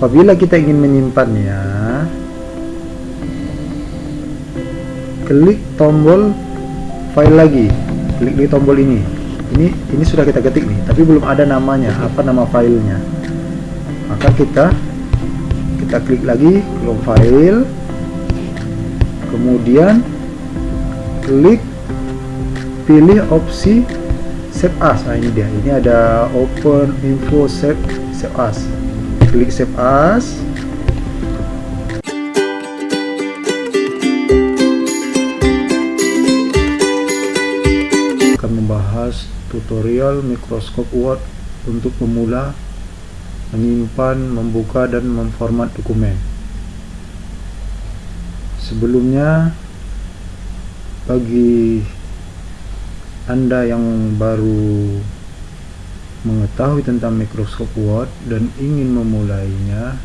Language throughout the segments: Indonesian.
apabila kita ingin menyimpannya klik tombol file lagi. Klik di tombol ini. Ini ini sudah kita ketik nih tapi belum ada namanya apa nama filenya. Maka kita kita klik lagi belum file. Kemudian klik pilih opsi save as. Nah ini dia. Ini ada open info save save as klik save as akan membahas tutorial Microsoft Word untuk pemula menyimpan, membuka dan memformat dokumen. Sebelumnya bagi anda yang baru mengetahui tentang Microsoft Word dan ingin memulainya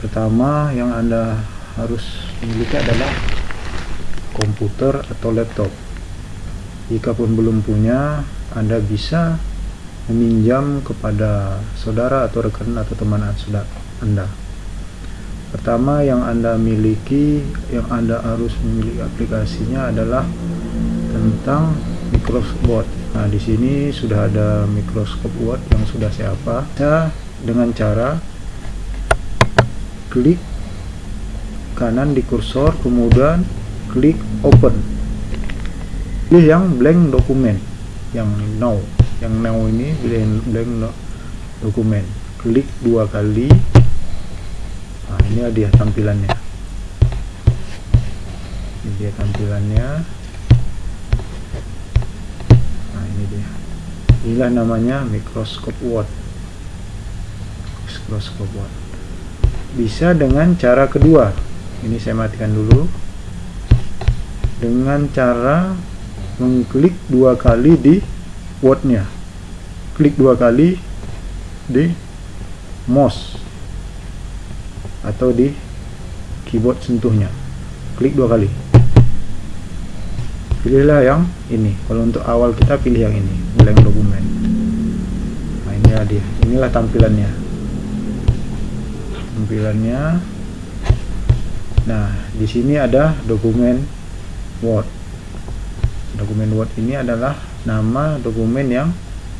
pertama yang anda harus memiliki adalah komputer atau laptop. Jika pun belum punya anda bisa meminjam kepada saudara atau rekan atau teman anda. Pertama yang anda miliki yang anda harus memiliki aplikasinya adalah tentang Microsoft Word nah di sini sudah ada Microsoft Word yang sudah saya apa ya, dengan cara klik kanan di kursor kemudian klik open. Pilih yang blank dokumen yang now yang now ini blank, blank dokumen. Klik dua kali. Nah ini dia tampilannya. Ini dia tampilannya ini dia. Inilah namanya Microsoft Word Microsoft Word bisa dengan cara kedua. Ini saya matikan dulu. Dengan cara mengklik dua kali di wordnya klik dua kali di mouse atau di keyboard sentuhnya. Klik dua kali pilihlah yang ini. Kalau untuk awal kita pilih yang ini blank dokumen nah ini dia. Inilah tampilannya. Tampilannya. Nah di sini ada dokumen Word. Dokumen Word ini adalah nama dokumen yang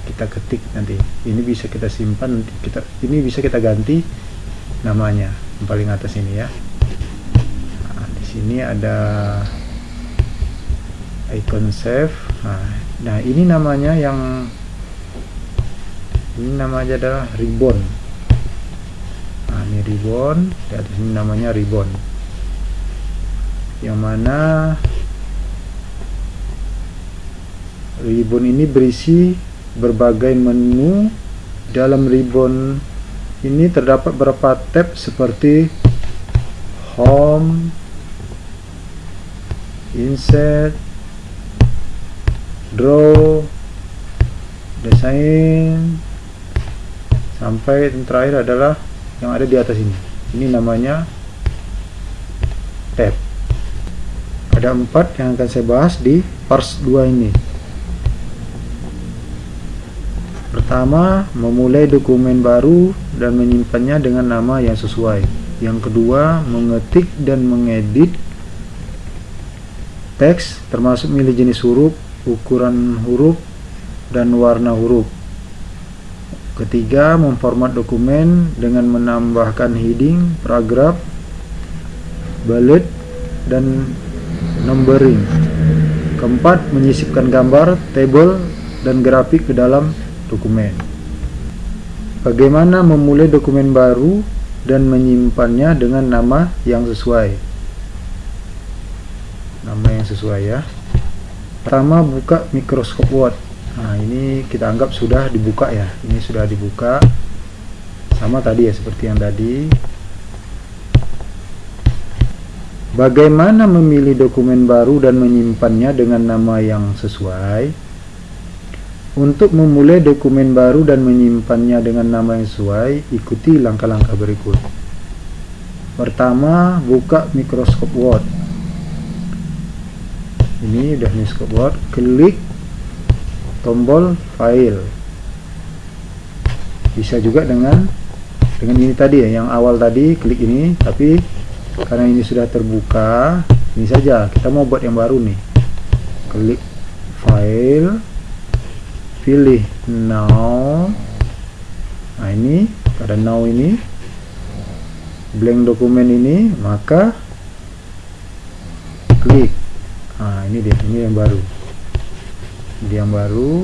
kita ketik nanti. Ini bisa kita simpan kita ini bisa kita ganti namanya yang paling atas ini ya. Nah, di sini ada icon save. Nah, nah ini namanya yang ini namanya adalah ribbon nah ini ribbon di atas ini namanya ribbon yang mana ribbon ini berisi berbagai menu. Dalam ribbon ini terdapat beberapa tab seperti home insert draw desain sampai yang terakhir adalah yang ada di atas ini. Ini namanya tab. Ada empat yang akan saya bahas di parts 2 ini. Pertama, memulai dokumen baru dan menyimpannya dengan nama yang sesuai. Yang kedua, mengetik dan mengedit teks termasuk milih jenis huruf, ukuran huruf, dan warna huruf. Ketiga, memformat dokumen dengan menambahkan heading, paragraf, bullet, dan numbering. Keempat, menyisipkan gambar, table, dan grafik ke dalam dokumen. Bagaimana memulai dokumen baru dan menyimpannya dengan nama yang sesuai. Nama yang sesuai ya. Pertama buka Microsoft Word. Nah, ini kita anggap sudah dibuka ya. Ini sudah dibuka. Sama tadi ya seperti yang tadi. Bagaimana memilih dokumen baru dan menyimpannya dengan nama yang sesuai? Untuk memulai dokumen baru dan menyimpannya dengan nama yang sesuai, ikuti langkah-langkah berikut. Pertama, buka Microsoft Word. Ini udah Microsoft Word, klik tombol file. Bisa juga dengan dengan ini tadi ya yang awal tadi klik ini. Tapi karena ini sudah terbuka ini saja. Kita mau buat yang baru nih. Klik file. Pilih now. Nah ini pada now ini. Blank dokumen ini maka klik nah ini dia ini yang baru. Ini yang baru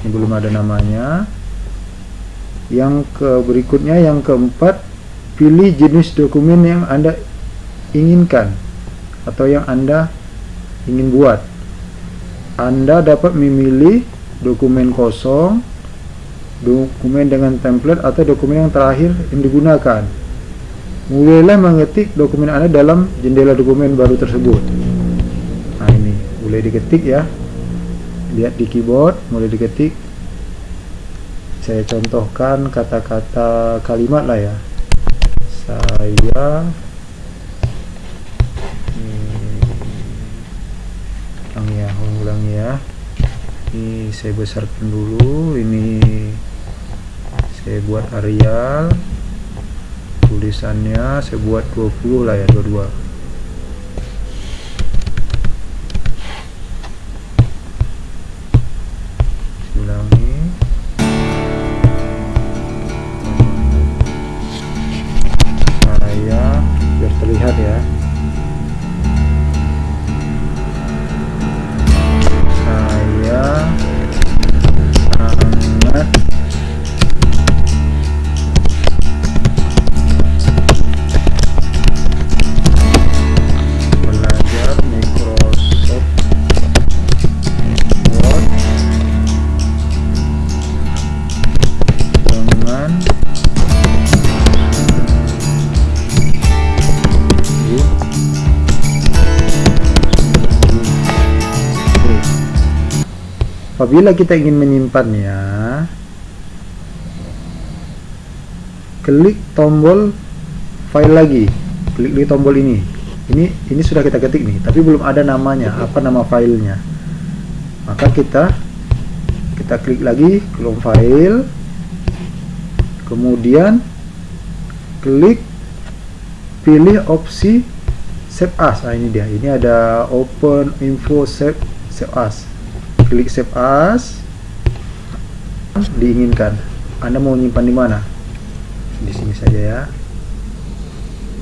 ini belum ada namanya. Yang ke berikutnya yang keempat pilih jenis dokumen yang anda inginkan atau yang anda ingin buat. Anda dapat memilih dokumen kosong dokumen dengan template atau dokumen yang terakhir yang digunakan. Mulailah mengetik dokumen anda dalam jendela dokumen baru tersebut mulai diketik ya. Lihat di keyboard mulai diketik. Saya contohkan kata-kata kalimat lah ya. Saya ulangi ya ulangi ya. Ini saya besarkan dulu. Ini saya buat Arial. Tulisannya saya buat 20 lah ya 22 Apabila kita ingin menyimpannya, klik tombol file lagi, klik di tombol ini. Ini ini sudah kita ketik nih, tapi belum ada namanya, apa nama filenya. Maka kita kita klik lagi kolom file, kemudian klik pilih opsi save as. Nah, ini dia. Ini ada open info save save as klik save as diinginkan. Anda mau menyimpan di mana? Di sini saja ya.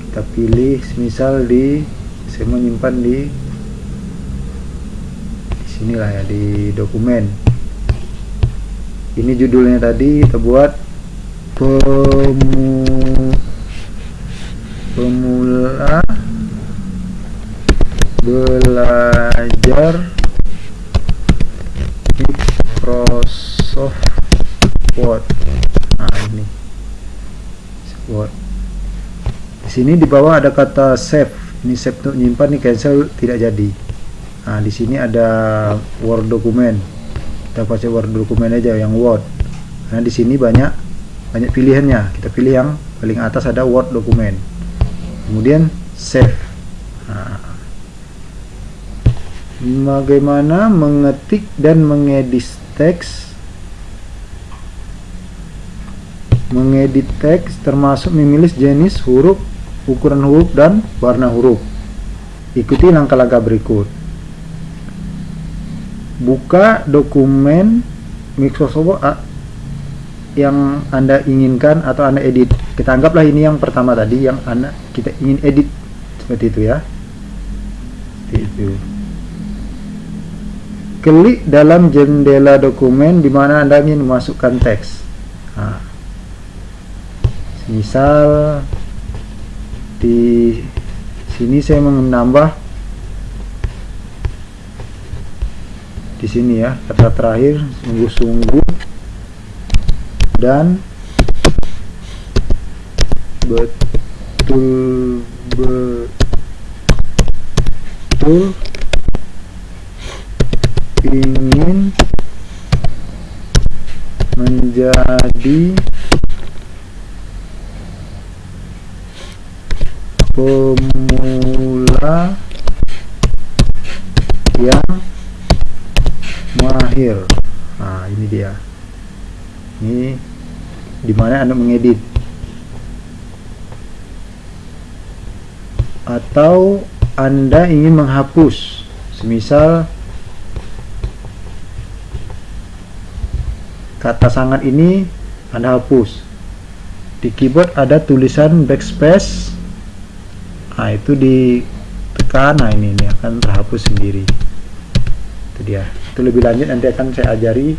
Kita pilih misal di saya mau menyimpan di sinilah ya di dokumen. Ini judulnya tadi kita buat pemu pemula belajar Microsoft Word. Nah, ini Word. Di sini di bawah ada kata save. Ini save untuk menyimpan, ini cancel tidak jadi. Nah, di sini ada Word dokumen. Kita pakai Word dokumen aja yang Word. Karena di sini banyak banyak pilihannya. Kita pilih yang paling atas ada Word dokumen. Kemudian save. Nah, bagaimana mengetik dan mengedit teks mengedit teks termasuk memilih jenis huruf ukuran huruf dan warna huruf. Ikuti langkah-langkah berikut. Buka dokumen Microsoft Word yang anda inginkan atau anda edit. Kita anggaplah ini yang pertama tadi yang anda kita ingin edit. Seperti itu ya. Seperti itu. Klik dalam jendela dokumen di mana Anda ingin memasukkan teks. Nah, misal di sini saya menambah di sini ya kata terakhir sungguh-sungguh. Dan betul betul ingin menjadi pemula yang mahir. Nah ini dia. Ini di mana anda mengedit? Atau anda ingin menghapus? Semisal kata sangat ini anda hapus. Di keyboard ada tulisan backspace nah itu ditekan. Nah ini, ini akan terhapus sendiri. Itu dia. Itu lebih lanjut nanti akan saya ajari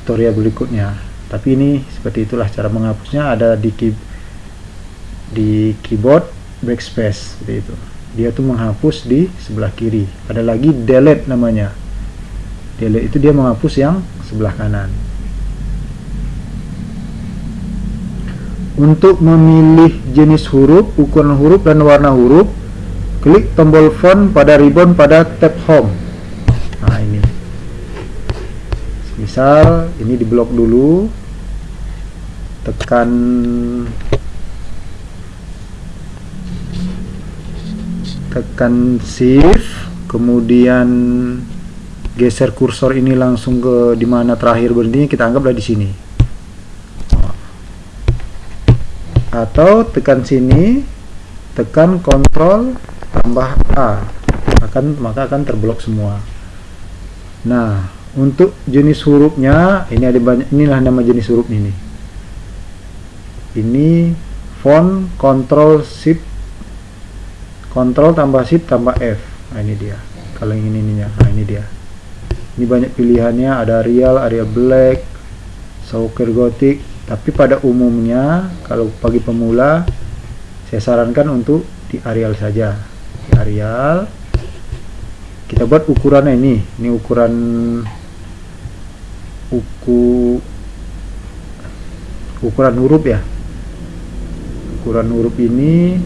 tutorial berikutnya. Tapi ini seperti itulah cara menghapusnya. Ada di key, di keyboard backspace seperti itu. Dia tuh menghapus di sebelah kiri. Ada lagi delete namanya. Delete itu dia menghapus yang sebelah kanan untuk memilih jenis huruf ukuran huruf dan warna huruf klik tombol font pada ribbon pada tab home. Nah ini. Misal ini diblok dulu. Tekan tekan shift kemudian geser kursor ini langsung ke di mana terakhir berhenti kita anggaplah di sini atau tekan sini tekan kontrol tambah A. Akan maka akan terblok semua. Nah untuk jenis hurufnya ini ada banyak inilah nama jenis huruf ini. Ini font control shift. Ctrl tambah Shift tambah F. Nah ini dia. Kalau ingin ininya. Nah ini dia. Ini banyak pilihannya. Ada Arial, Arial Black Sauker Gothic tapi pada umumnya kalau bagi pemula saya sarankan untuk di Arial saja. Di Arial kita buat ukurannya ini. Ini ukuran uku ukuran huruf ya. Ukuran huruf ini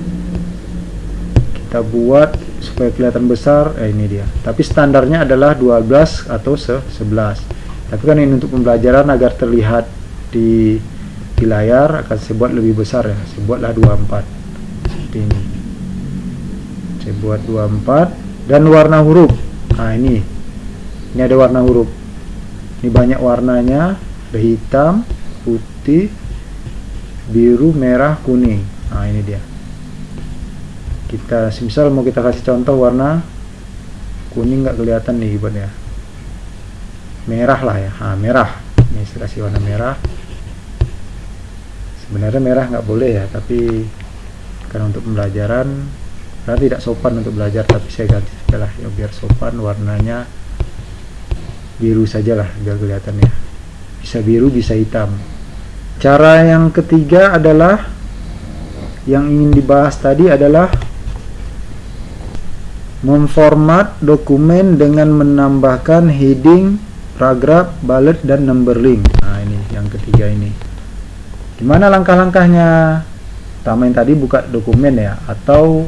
kita buat supaya kelihatan besar. Eh ini dia. Tapi standarnya adalah 12 atau 11 tapi kan ini untuk pembelajaran agar terlihat di di layar akan saya buat lebih besar ya. Saya buatlah 24 seperti ini. Saya buat 24 dan warna huruf. Nah ini. Ini ada warna huruf. Ini banyak warnanya. Ada hitam putih biru merah kuning. Nah ini dia. Kita misal mau kita kasih contoh warna kuning nggak kelihatan nih buat ya. Merah lah ya. Ah merah. Ini saya kasih warna merah sebenarnya merah nggak boleh ya tapi karena untuk pembelajaran karena tidak sopan untuk belajar tapi saya ganti sajalah ya biar sopan warnanya biru sajalah biar kelihatan ya bisa biru bisa hitam cara yang ketiga adalah yang ingin dibahas tadi adalah memformat dokumen dengan menambahkan heading, paragraf, bullet, dan number link. Nah ini yang ketiga ini. Gimana langkah-langkahnya? Pertama yang tadi buka dokumen ya, atau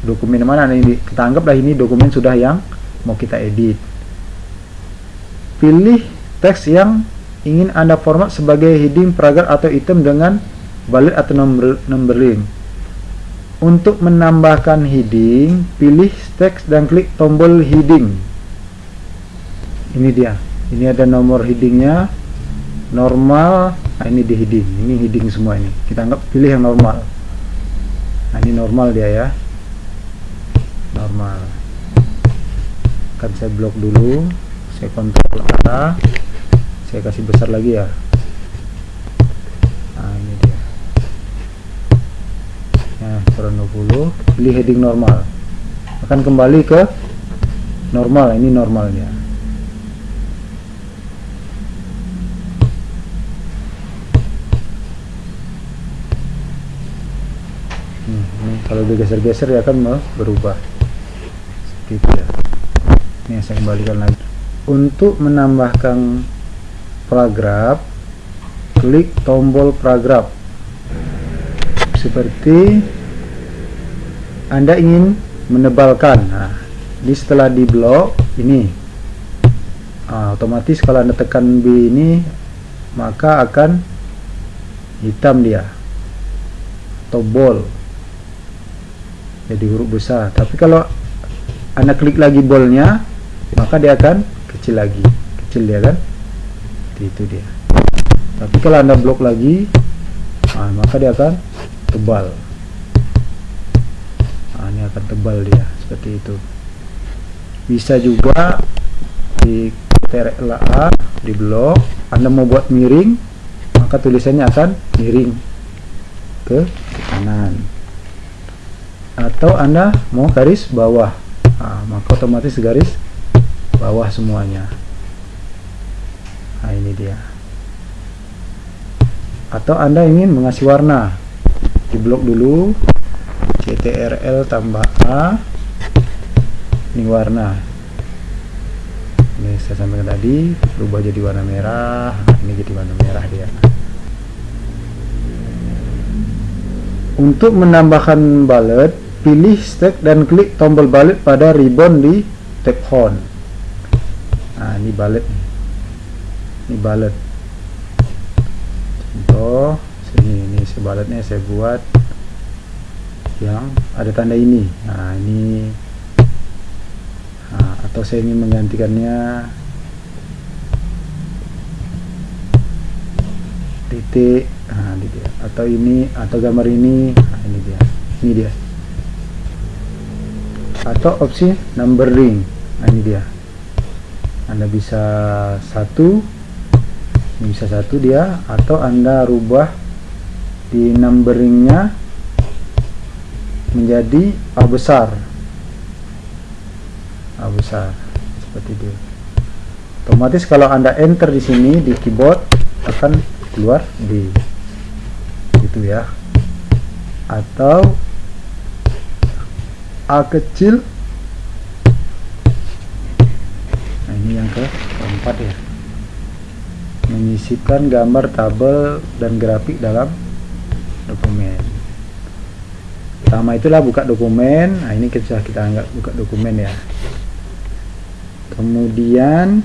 dokumen mana ini? Kita anggaplah ini dokumen sudah yang mau kita edit. Pilih teks yang ingin Anda format sebagai heading, paragraf, atau item dengan bullet atau number, number link. Untuk menambahkan heading, pilih teks dan klik tombol heading. Ini dia. Ini ada nomor headingnya. Normal. Nah, ini di heading. Ini heading semua ini. Kita anggap pilih yang normal. Nah, ini normal dia ya. Normal. Akan saya blok dulu. Saya kontrol arah. Saya kasih besar lagi ya. nah 20 pilih heading normal akan kembali ke normal ini normalnya hmm, ini kalau digeser-geser ya akan berubah. Seperti ya. Ini saya kembalikan lagi. Untuk menambahkan paragraf klik tombol paragraf. Seperti anda ingin menebalkan. Nah, ini setelah di blok ini. Nah, otomatis kalau anda tekan B ini maka akan hitam dia. Atau jadi huruf besar. Tapi kalau anda klik lagi bolnya maka dia akan kecil lagi. Kecil dia kan? Itu dia. Tapi kalau anda blok lagi nah, maka dia akan tebal. Ini akan tebal dia. Seperti itu. Bisa juga di TRLA di blok. Anda mau buat miring maka tulisannya akan miring ke kanan atau Anda mau garis bawah. Nah, maka otomatis garis bawah semuanya. Nah ini dia. Atau Anda ingin mengasih warna? Di blok dulu CTRL tambah A. Ini warna. Ini saya sampaikan tadi berubah jadi warna merah. Ini jadi warna merah dia. Untuk menambahkan balet pilih stack dan klik tombol balet pada ribbon di tab home nah ini balet ini balet contoh sini ini sebaletnya saya buat yang ada tanda ini. Nah ini nah, atau saya ingin menggantikannya titik nah ini dia. Atau ini atau gambar ini nah, ini dia. Ini dia atau opsi numbering nah ini dia. Anda bisa satu ini bisa satu dia atau anda rubah di numberingnya menjadi A besar. A besar seperti itu. Otomatis kalau anda enter di sini di keyboard akan keluar di itu ya. Atau A kecil. Nah ini yang keempat ya. Menyisipkan gambar tabel dan grafik dalam dokumen. Pertama itulah buka dokumen. Nah ini kita kita anggap buka dokumen ya. Kemudian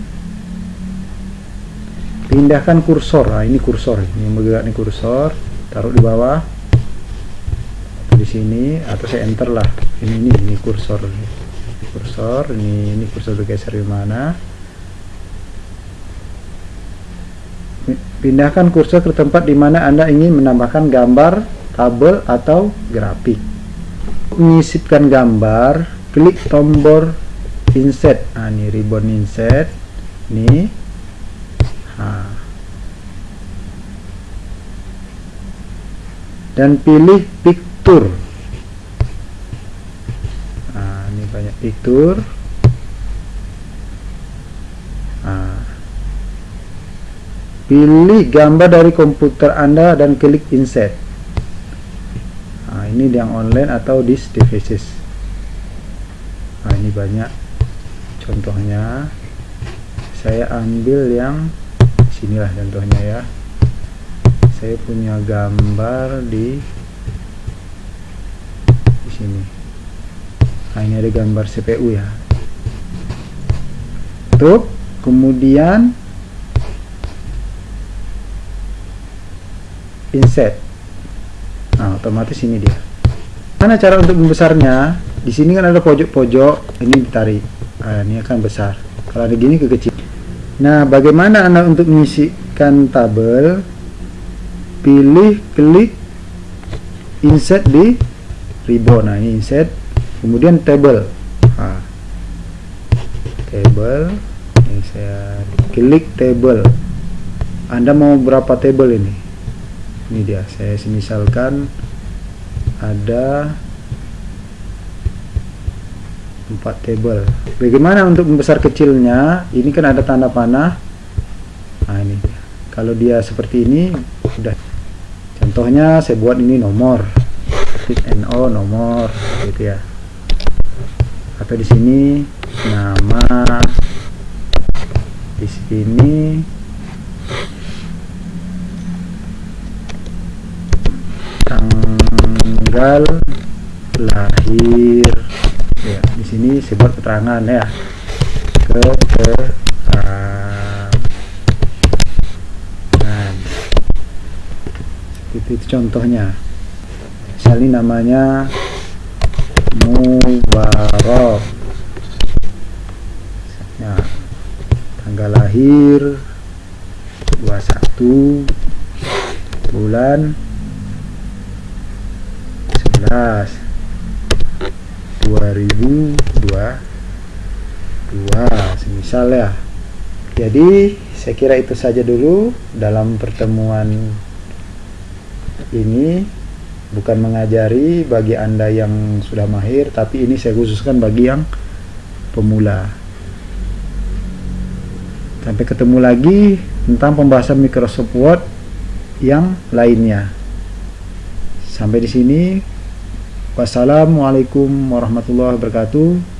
pindahkan kursor. Nah ini kursor. Ini yang bergerak ini kursor. Taruh di bawah. Di sini. Atau saya enter lah ini ini ini kursor. Kursor ini ini kursor bergeser di mana? Pindahkan kursor ke tempat di mana anda ingin menambahkan gambar tabel atau grafik. Menyisipkan gambar klik tombol insert nah ini ribbon insert ini nah. dan pilih picture picture nah. pilih gambar dari komputer anda dan klik insert. Ini yang online atau di devices. Nah ini banyak contohnya. Saya ambil yang sinilah contohnya ya. Saya punya gambar di di sini nah ini ada gambar CPU ya. Tuh kemudian insert nah otomatis ini dia. Mana cara untuk membesarnya? Di sini kan ada pojok-pojok. Ini ditarik. Nah, ini akan besar. Kalau ada gini kekecil. Nah bagaimana anda untuk mengisikan tabel? Pilih klik insert di ribbon. Nah ini insert kemudian table. Nah, table. Ini saya klik table. Anda mau berapa table ini? Ini dia. Saya misalkan ada empat table. Bagaimana untuk membesar kecilnya? Ini kan ada tanda panah. Nah ini. Kalau dia seperti ini sudah. Contohnya saya buat ini nomor. Titik NO nomor gitu ya atau di sini nama di sini. Tanggal lahir ya di sini saya buat keterangan ya. Keterangan. Itu, itu contohnya. Misalnya namanya Mubarok nah, tanggal lahir 21 bulan 11 2022 semisal ya. Jadi saya kira itu saja dulu dalam pertemuan ini bukan mengajari bagi anda yang sudah mahir tapi ini saya khususkan bagi yang pemula. Sampai ketemu lagi tentang pembahasan Microsoft Word yang lainnya. Sampai di sini. Wassalamualaikum warahmatullahi wabarakatuh